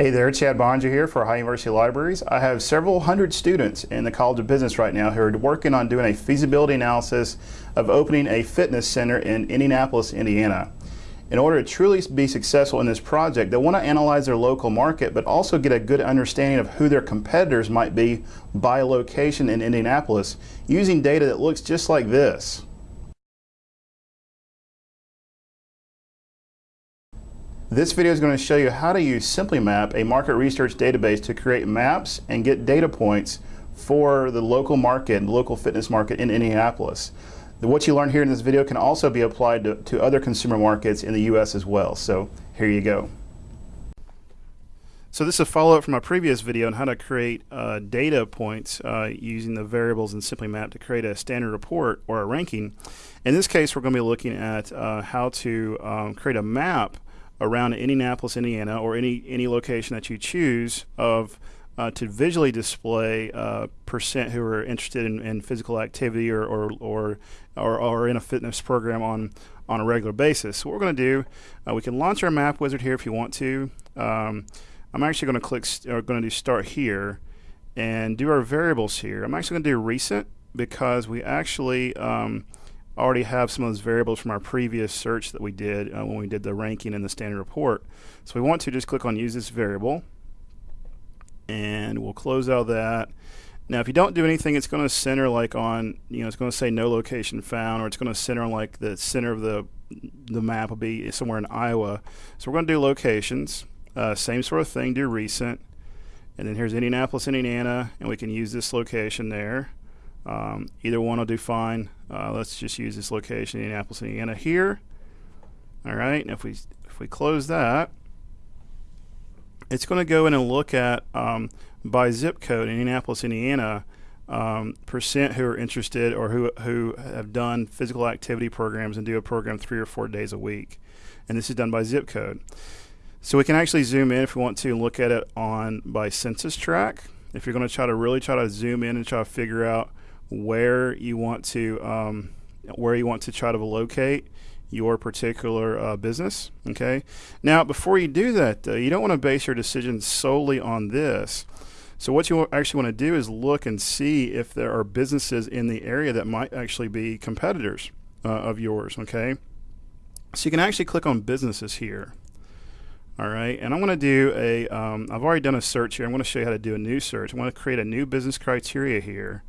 Hey there, Chad Bonger here for High University Libraries. I have several hundred students in the College of Business right now who are working on doing a feasibility analysis of opening a fitness center in Indianapolis, Indiana. In order to truly be successful in this project, they want to analyze their local market, but also get a good understanding of who their competitors might be by location in Indianapolis using data that looks just like this. This video is going to show you how to use SimplyMap, a market research database, to create maps and get data points for the local market, the local fitness market in Indianapolis. What you learn here in this video can also be applied to, to other consumer markets in the U.S. as well. So here you go. So this is a follow-up from my previous video on how to create uh, data points uh, using the variables in SimplyMap to create a standard report or a ranking. In this case, we're going to be looking at uh, how to um, create a map around Indianapolis, Indiana, or any any location that you choose of uh, to visually display uh, percent who are interested in, in physical activity or or, or or, or in a fitness program on on a regular basis. So what we're going to do, uh, we can launch our map wizard here if you want to. Um, I'm actually going to click, or going to do start here, and do our variables here. I'm actually going to do recent because we actually um, already have some of those variables from our previous search that we did uh, when we did the ranking in the standard report. So we want to just click on use this variable and we'll close out that. Now if you don't do anything it's going to center like on you know it's going to say no location found or it's going to center on like the center of the the map will be somewhere in Iowa. So we're going to do locations. Uh, same sort of thing, do recent. And then here's Indianapolis, Indiana, and we can use this location there. Um, either one will do fine. Uh, let's just use this location, in Indianapolis, Indiana here. All right, and if we if we close that, it's going to go in and look at um, by zip code, in Indianapolis, Indiana, um, percent who are interested or who who have done physical activity programs and do a program three or four days a week, and this is done by zip code. So we can actually zoom in if we want to look at it on by census tract. If you're going to try to really try to zoom in and try to figure out where you want to um, where you want to try to locate your particular uh, business. Okay. Now, before you do that, you don't want to base your decision solely on this. So what you actually want to do is look and see if there are businesses in the area that might actually be competitors uh, of yours. Okay. So you can actually click on businesses here. All right, and I'm going to do a. have um, already done a search here. I'm going to show you how to do a new search. I'm going to create a new business criteria here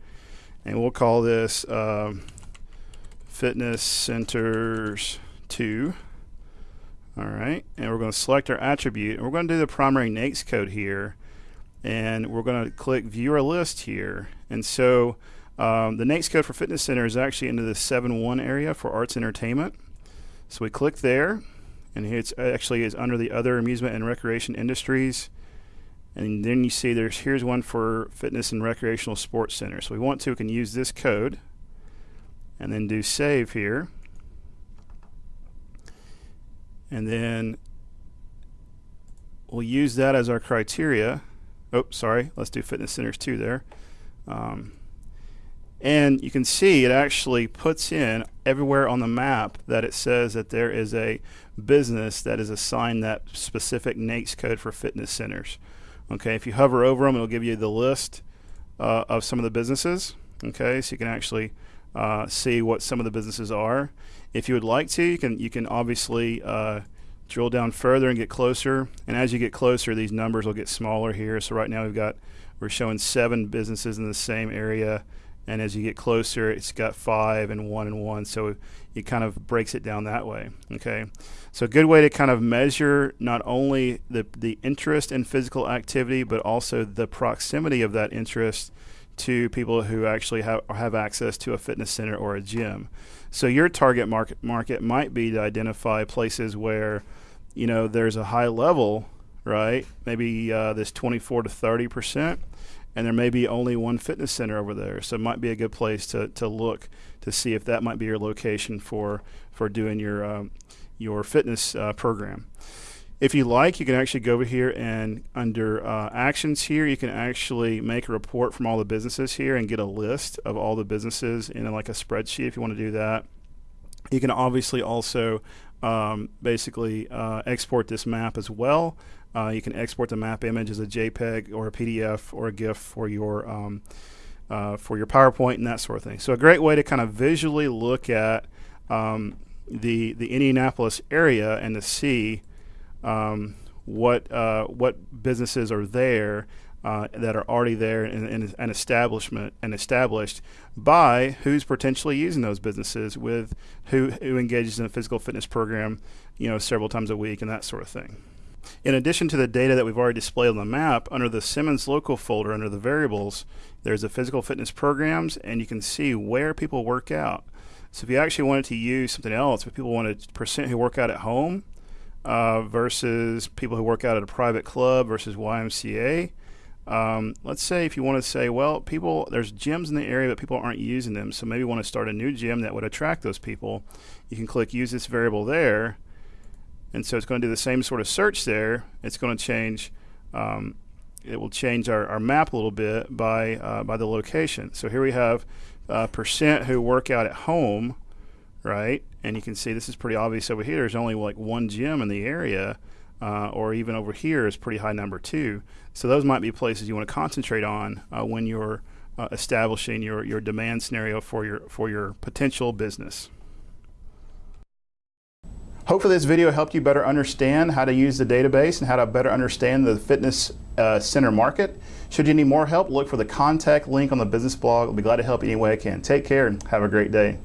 and we'll call this uh, fitness centers 2 all right and we're going to select our attribute and we're going to do the primary NAICS code here and we're going to click view our list here. And so um, the NAICS code for fitness center is actually into the 7.1 area for arts entertainment. So we click there and it's actually is under the other amusement and recreation industries and then you see there's here's one for fitness and recreational sports center. So we want to, we can use this code and then do save here. And then we'll use that as our criteria. Oh, sorry, let's do fitness centers too there. Um, and you can see it actually puts in everywhere on the map that it says that there is a business that is assigned that specific NAICS code for fitness centers. Okay, if you hover over them, it'll give you the list uh, of some of the businesses. Okay, so you can actually uh, see what some of the businesses are. If you would like to, you can you can obviously uh, drill down further and get closer. And as you get closer, these numbers will get smaller here. So right now we've got we're showing seven businesses in the same area and as you get closer it's got five and one and one. So it kind of breaks it down that way okay? So a good way to kind of measure not only the the interest in physical activity but also the proximity of that interest to people who actually have have access to a fitness center or a gym. So your target market market might be to identify places where you know there's a high level right? Maybe uh, this 24 to 30 percent and there may be only one fitness center over there. So it might be a good place to, to look to see if that might be your location for for doing your um, your fitness uh, program. If you like, you can actually go over here and under uh, actions here, you can actually make a report from all the businesses here and get a list of all the businesses in like a spreadsheet if you want to do that. You can obviously also um, basically uh, export this map as well Uh, you can export the map image as a JPEG or a PDF or a GIF for your um, uh, for your PowerPoint and that sort of thing. So a great way to kind of visually look at um, the the Indianapolis area and to see um, what uh, what businesses are there uh, that are already there and, and an establishment and established by who's potentially using those businesses with who who engages in a physical fitness program, you know, several times a week and that sort of thing. In addition to the data that we've already displayed on the map, under the Simmons local folder under the variables, there's the physical fitness programs and you can see where people work out. So if you actually wanted to use something else, if people wanted percent who work out at home uh, versus people who work out at a private club versus YMCA, um, let's say if you want to say, well, people, there's gyms in the area, but people aren't using them, so maybe you want to start a new gym that would attract those people. You can click use this variable there, and so it's going to do the same sort of search there. It's going to change. Um, it will change our, our map a little bit by uh, by the location. So here we have uh, percent who work out at home, right? And you can see this is pretty obvious over here. There's only like one gym in the area, uh, or even over here is pretty high number two. So those might be places you want to concentrate on uh, when you're uh, establishing your, your demand scenario for your for your potential business. Hopefully this video helped you better understand how to use the database and how to better understand the fitness uh, center market. Should you need more help, look for the contact link on the business blog. I'll be glad to help you any way I can. Take care and have a great day.